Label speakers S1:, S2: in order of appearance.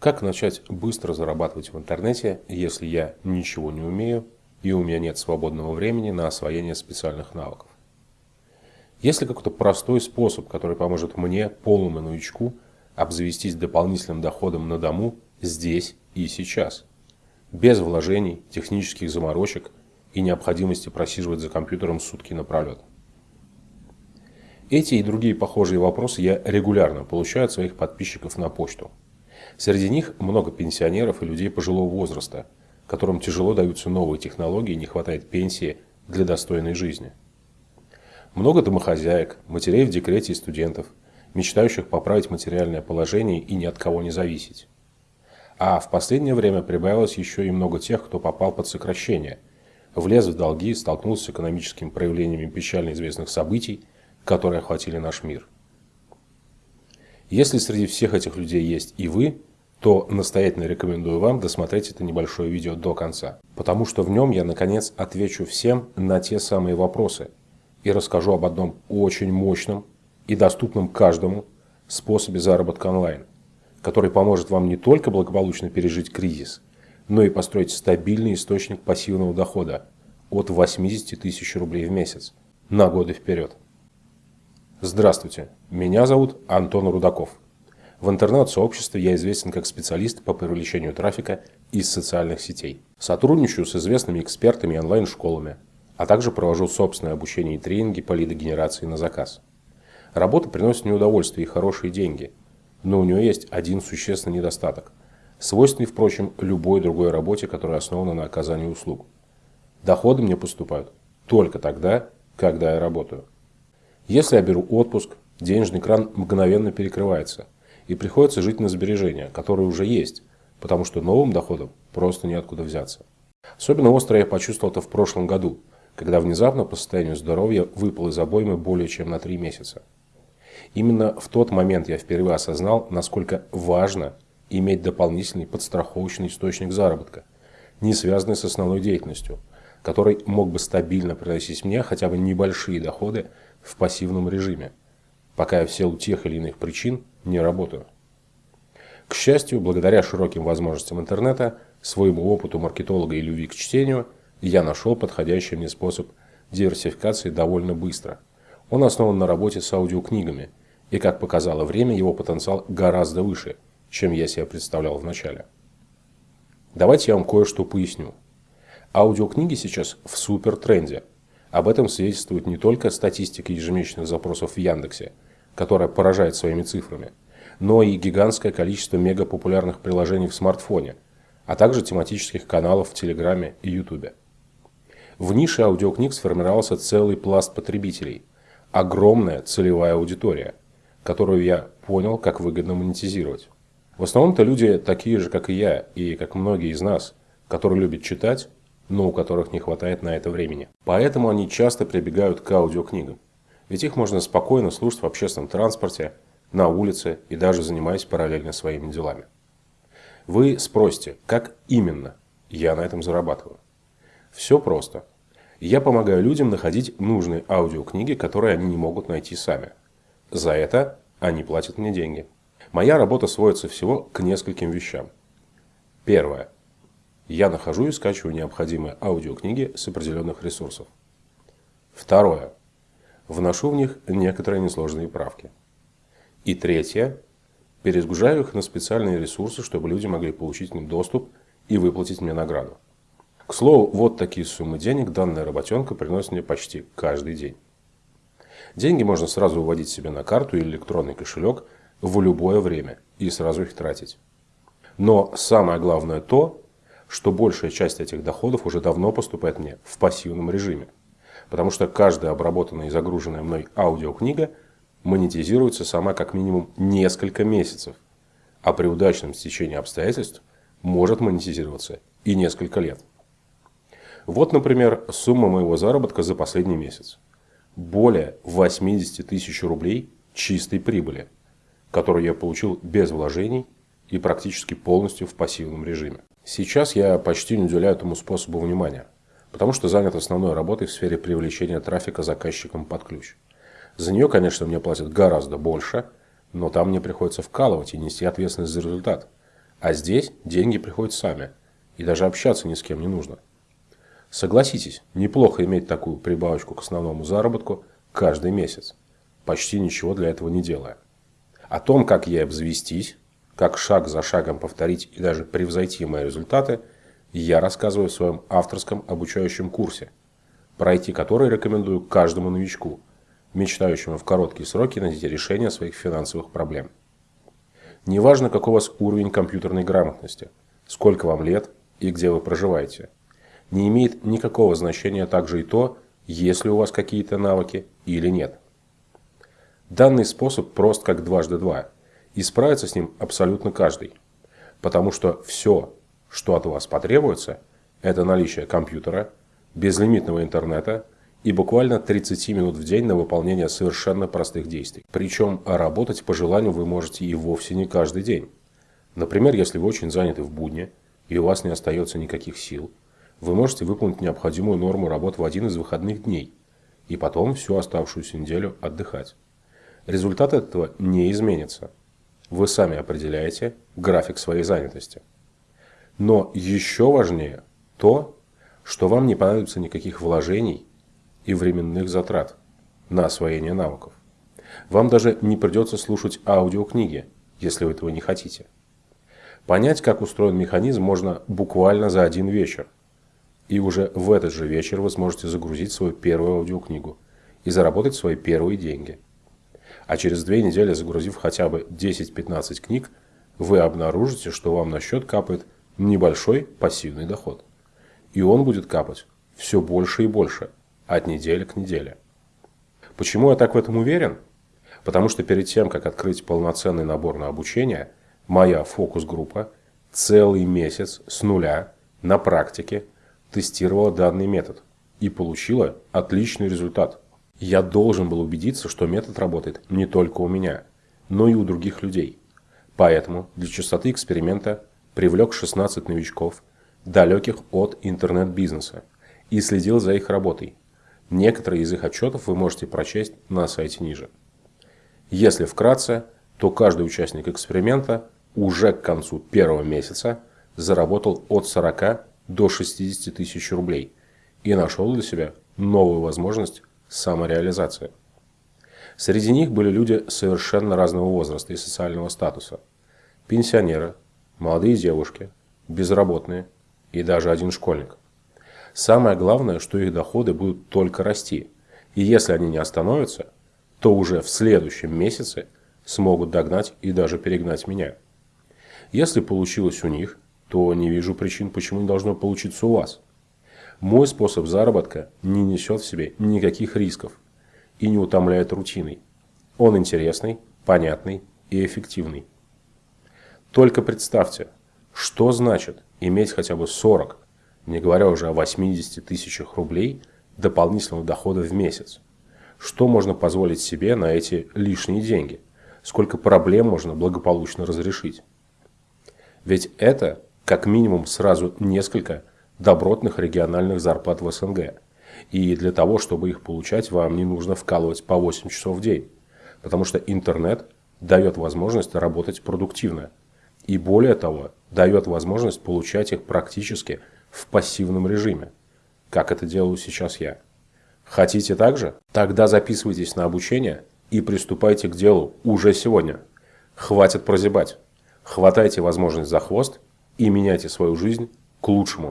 S1: Как начать быстро зарабатывать в интернете, если я ничего не умею и у меня нет свободного времени на освоение специальных навыков? Есть ли какой-то простой способ, который поможет мне, полному новичку, обзавестись дополнительным доходом на дому здесь и сейчас? Без вложений, технических заморочек и необходимости просиживать за компьютером сутки напролет. Эти и другие похожие вопросы я регулярно получаю от своих подписчиков на почту. Среди них много пенсионеров и людей пожилого возраста, которым тяжело даются новые технологии и не хватает пенсии для достойной жизни. Много домохозяек, матерей в декрете и студентов, мечтающих поправить материальное положение и ни от кого не зависеть. А в последнее время прибавилось еще и много тех, кто попал под сокращение, влез в долги, столкнулся с экономическими проявлениями печально известных событий, которые охватили наш мир. Если среди всех этих людей есть и вы, то настоятельно рекомендую вам досмотреть это небольшое видео до конца. Потому что в нем я наконец отвечу всем на те самые вопросы и расскажу об одном очень мощном и доступном каждому способе заработка онлайн, который поможет вам не только благополучно пережить кризис, но и построить стабильный источник пассивного дохода от 80 тысяч рублей в месяц на годы вперед. Здравствуйте, меня зовут Антон Рудаков. В интернет-сообществе я известен как специалист по привлечению трафика из социальных сетей. Сотрудничаю с известными экспертами и онлайн-школами, а также провожу собственное обучение и тренинги по лидогенерации на заказ. Работа приносит мне удовольствие и хорошие деньги, но у нее есть один существенный недостаток, свойственный, впрочем, любой другой работе, которая основана на оказании услуг. Доходы мне поступают только тогда, когда я работаю. Если я беру отпуск, денежный кран мгновенно перекрывается – и приходится жить на сбережения, которые уже есть, потому что новым доходом просто неоткуда взяться. Особенно остро я почувствовал это в прошлом году, когда внезапно по состоянию здоровья выпал из обоймы более чем на три месяца. Именно в тот момент я впервые осознал, насколько важно иметь дополнительный подстраховочный источник заработка, не связанный с основной деятельностью, который мог бы стабильно приносить мне хотя бы небольшие доходы в пассивном режиме, пока я в силу тех или иных причин не работаю. К счастью, благодаря широким возможностям интернета, своему опыту маркетолога и любви к чтению, я нашел подходящий мне способ диверсификации довольно быстро. Он основан на работе с аудиокнигами, и, как показало время, его потенциал гораздо выше, чем я себе представлял вначале. Давайте я вам кое-что поясню. Аудиокниги сейчас в супер тренде. Об этом свидетельствует не только статистика ежемесячных запросов в Яндексе – которая поражает своими цифрами, но и гигантское количество мегапопулярных приложений в смартфоне, а также тематических каналов в Телеграме и Ютубе. В нише аудиокниг сформировался целый пласт потребителей, огромная целевая аудитория, которую я понял, как выгодно монетизировать. В основном-то люди такие же, как и я, и как многие из нас, которые любят читать, но у которых не хватает на это времени. Поэтому они часто прибегают к аудиокнигам. Ведь их можно спокойно слушать в общественном транспорте, на улице и даже занимаясь параллельно своими делами. Вы спросите, как именно я на этом зарабатываю? Все просто. Я помогаю людям находить нужные аудиокниги, которые они не могут найти сами. За это они платят мне деньги. Моя работа сводится всего к нескольким вещам. Первое. Я нахожу и скачиваю необходимые аудиокниги с определенных ресурсов. Второе вношу в них некоторые несложные правки. И третье. Перезагружаю их на специальные ресурсы, чтобы люди могли получить к ним доступ и выплатить мне награду. К слову, вот такие суммы денег данная работенка приносит мне почти каждый день. Деньги можно сразу выводить себе на карту или электронный кошелек в любое время и сразу их тратить. Но самое главное то, что большая часть этих доходов уже давно поступает мне в пассивном режиме – Потому что каждая обработанная и загруженная мной аудиокнига монетизируется сама как минимум несколько месяцев. А при удачном стечении обстоятельств может монетизироваться и несколько лет. Вот, например, сумма моего заработка за последний месяц. Более 80 тысяч рублей чистой прибыли, которую я получил без вложений и практически полностью в пассивном режиме. Сейчас я почти не уделяю этому способу внимания – потому что занят основной работой в сфере привлечения трафика заказчикам под ключ. За нее, конечно, мне платят гораздо больше, но там мне приходится вкалывать и нести ответственность за результат, А здесь деньги приходят сами. И даже общаться ни с кем не нужно. Согласитесь, неплохо иметь такую прибавочку к основному заработку каждый месяц, почти ничего для этого не делая. О том, как ей обзавестись, как шаг за шагом повторить и даже превзойти мои результаты, я рассказываю в своем авторском обучающем курсе, пройти который рекомендую каждому новичку, мечтающему в короткие сроки найти решение своих финансовых проблем. Неважно, какой у вас уровень компьютерной грамотности, сколько вам лет и где вы проживаете. Не имеет никакого значения также и то, есть ли у вас какие-то навыки или нет. Данный способ прост как дважды два – и справится с ним абсолютно каждый. Потому что все, что от вас потребуется, это наличие компьютера, безлимитного интернета и буквально 30 минут в день на выполнение совершенно простых действий. Причем работать по желанию вы можете и вовсе не каждый день. Например, если вы очень заняты в будни и у вас не остается никаких сил, вы можете выполнить необходимую норму работ в один из выходных дней и потом всю оставшуюся неделю отдыхать. Результат этого не изменится. Вы сами определяете график своей занятости. Но еще важнее то, что вам не понадобится никаких вложений и временных затрат на освоение навыков. Вам даже не придется слушать аудиокниги, если вы этого не хотите. Понять, как устроен механизм, можно буквально за один вечер. И уже в этот же вечер вы сможете загрузить свою первую аудиокнигу и заработать свои первые деньги – а через две недели, загрузив хотя бы 10-15 книг, вы обнаружите, что вам на счет капает небольшой пассивный доход. И он будет капать все больше и больше, от недели к неделе. Почему я так в этом уверен? Потому что перед тем, как открыть полноценный набор на обучение, моя фокус-группа целый месяц с нуля на практике тестировала данный метод и получила отличный результат. Я должен был убедиться, что метод работает не только у меня, но и у других людей. Поэтому для частоты эксперимента привлек 16 новичков, далеких от интернет-бизнеса, и следил за их работой. Некоторые из их отчетов вы можете прочесть на сайте ниже. Если вкратце, то каждый участник эксперимента уже к концу первого месяца заработал от 40 до 60 тысяч рублей и нашел для себя новую возможность самореализация. Среди них были люди совершенно разного возраста и социального статуса. Пенсионеры, молодые девушки, безработные и даже один школьник. Самое главное, что их доходы будут только расти. И если они не остановятся, то уже в следующем месяце смогут догнать и даже перегнать меня. Если получилось у них, то не вижу причин, почему не должно получиться у вас. Мой способ заработка не несет в себе никаких рисков и не утомляет рутиной. Он интересный, понятный и эффективный. Только представьте, что значит иметь хотя бы 40, не говоря уже о 80 тысячах рублей дополнительного дохода в месяц. Что можно позволить себе на эти лишние деньги? Сколько проблем можно благополучно разрешить? Ведь это как минимум сразу несколько добротных региональных зарплат в СНГ. И для того, чтобы их получать, вам не нужно вкалывать по 8 часов в день. Потому что интернет дает возможность работать продуктивно. И более того, дает возможность получать их практически в пассивном режиме. Как это делаю сейчас я. Хотите так же? Тогда записывайтесь на обучение и приступайте к делу уже сегодня. Хватит прозябать. Хватайте возможность за хвост и меняйте свою жизнь к лучшему.